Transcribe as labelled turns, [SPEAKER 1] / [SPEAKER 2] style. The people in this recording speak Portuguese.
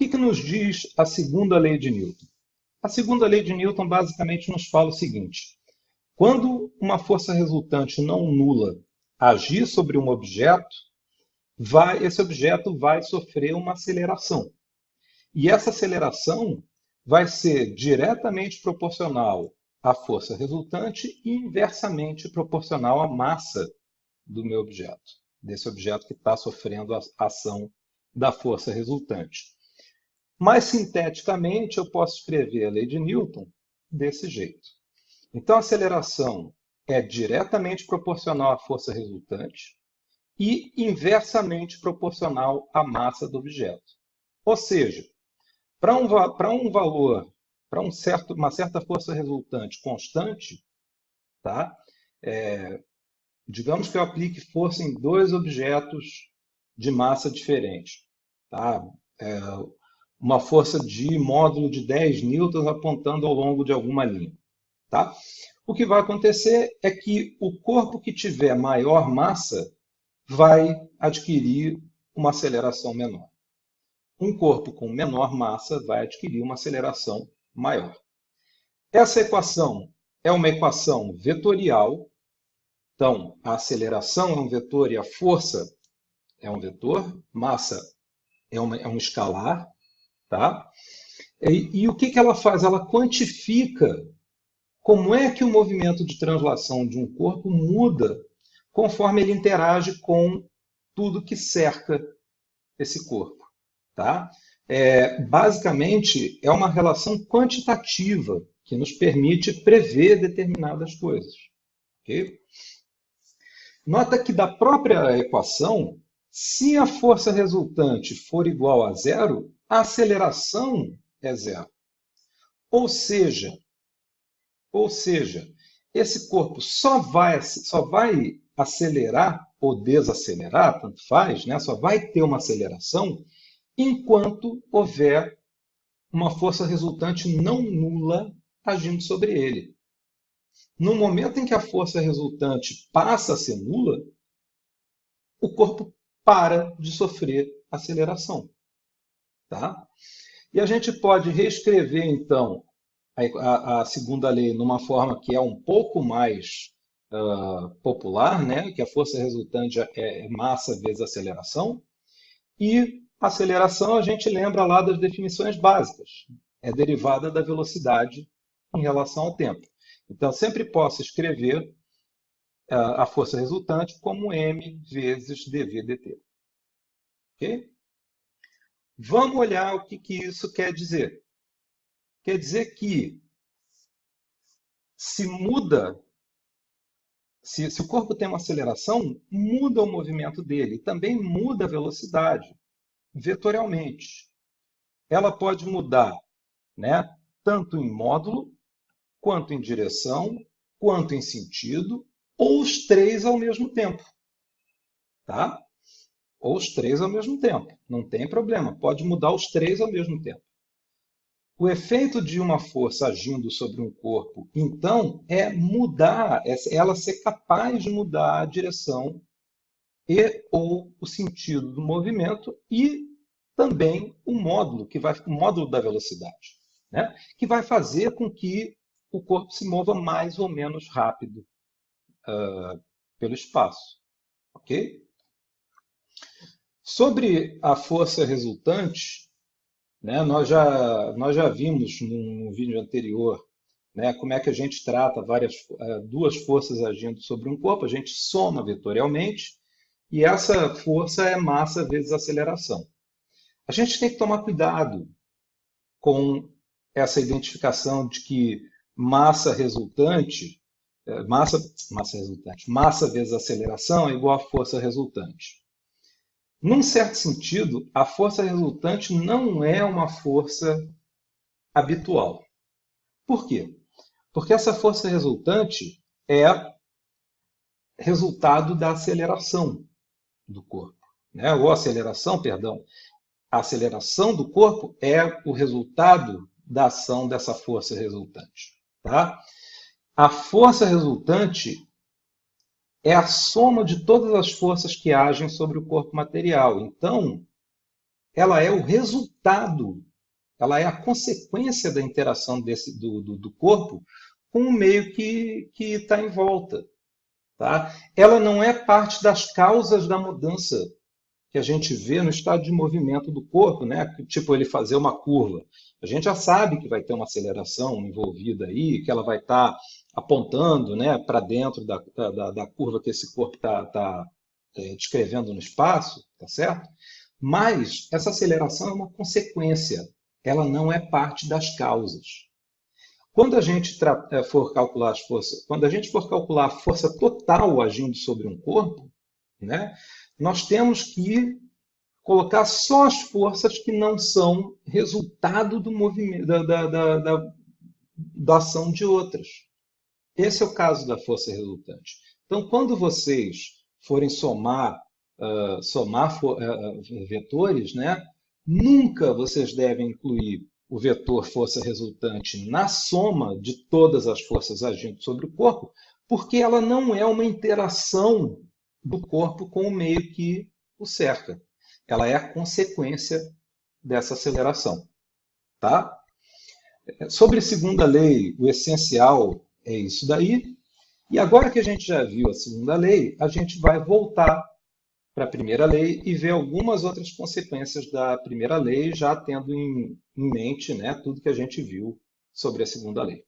[SPEAKER 1] que, que nos diz a segunda lei de Newton? A segunda lei de Newton basicamente nos fala o seguinte: quando uma força resultante não nula agir sobre um objeto, vai, esse objeto vai sofrer uma aceleração. E essa aceleração vai ser diretamente proporcional à força resultante e inversamente proporcional à massa do meu objeto, desse objeto que está sofrendo a ação da força resultante. Mais sinteticamente, eu posso escrever a lei de Newton desse jeito. Então, a aceleração é diretamente proporcional à força resultante e inversamente proporcional à massa do objeto. Ou seja, para um, um valor, para um certo, uma certa força resultante constante, tá? É, digamos que eu aplique força em dois objetos de massa diferente. Tá? É, uma força de módulo de 10 newtons apontando ao longo de alguma linha. Tá? O que vai acontecer é que o corpo que tiver maior massa vai adquirir uma aceleração menor. Um corpo com menor massa vai adquirir uma aceleração maior. Essa equação é uma equação vetorial. Então, a aceleração é um vetor e a força é um vetor, massa é, uma, é um escalar, Tá? E, e o que, que ela faz? Ela quantifica como é que o movimento de translação de um corpo muda conforme ele interage com tudo que cerca esse corpo. Tá? É, basicamente, é uma relação quantitativa que nos permite prever determinadas coisas. Okay? Nota que da própria equação, se a força resultante for igual a zero, a aceleração é zero. Ou seja, ou seja, esse corpo só vai, só vai acelerar ou desacelerar, tanto faz, né? só vai ter uma aceleração enquanto houver uma força resultante não nula agindo sobre ele. No momento em que a força resultante passa a ser nula, o corpo para de sofrer aceleração. Tá? E a gente pode reescrever, então, a, a segunda lei numa forma que é um pouco mais uh, popular, né? que a força resultante é, é massa vezes aceleração. E aceleração, a gente lembra lá das definições básicas. É derivada da velocidade em relação ao tempo. Então, sempre posso escrever uh, a força resultante como m vezes dv dt. Ok? Vamos olhar o que, que isso quer dizer. Quer dizer que se muda, se, se o corpo tem uma aceleração, muda o movimento dele, também muda a velocidade, vetorialmente. Ela pode mudar né, tanto em módulo, quanto em direção, quanto em sentido, ou os três ao mesmo tempo. Tá? Ou os três ao mesmo tempo. Não tem problema, pode mudar os três ao mesmo tempo. O efeito de uma força agindo sobre um corpo, então, é mudar, é ela ser capaz de mudar a direção e ou o sentido do movimento e também o módulo, que vai, o módulo da velocidade, né? que vai fazer com que o corpo se mova mais ou menos rápido uh, pelo espaço. Ok? Sobre a força resultante, né, nós, já, nós já vimos no vídeo anterior né, como é que a gente trata várias, eh, duas forças agindo sobre um corpo, a gente soma vetorialmente, e essa força é massa vezes aceleração. A gente tem que tomar cuidado com essa identificação de que massa resultante, eh, massa, massa resultante, massa vezes aceleração é igual a força resultante. Num certo sentido, a força resultante não é uma força habitual. Por quê? Porque essa força resultante é resultado da aceleração do corpo. Né? Ou aceleração, perdão. A aceleração do corpo é o resultado da ação dessa força resultante. Tá? A força resultante é a soma de todas as forças que agem sobre o corpo material. Então, ela é o resultado, ela é a consequência da interação desse, do, do, do corpo com o meio que está em volta. Tá? Ela não é parte das causas da mudança que a gente vê no estado de movimento do corpo, né? tipo ele fazer uma curva. A gente já sabe que vai ter uma aceleração envolvida aí, que ela vai estar tá apontando né, para dentro da, da, da, curva que esse corpo está tá, é, descrevendo no espaço, tá certo? Mas essa aceleração é uma consequência, ela não é parte das causas. Quando a gente é, for calcular as forças, quando a gente for calcular a força total agindo sobre um corpo, né, nós temos que colocar só as forças que não são resultado do movimento, da, da, da, da, da ação de outras. Esse é o caso da força resultante. Então, quando vocês forem somar, uh, somar uh, vetores, né, nunca vocês devem incluir o vetor força resultante na soma de todas as forças agindo sobre o corpo, porque ela não é uma interação do corpo com o meio que o cerca. Ela é a consequência dessa aceleração. Tá? Sobre a segunda lei, o essencial é isso daí. E agora que a gente já viu a segunda lei, a gente vai voltar para a primeira lei e ver algumas outras consequências da primeira lei, já tendo em, em mente né, tudo que a gente viu sobre a segunda lei.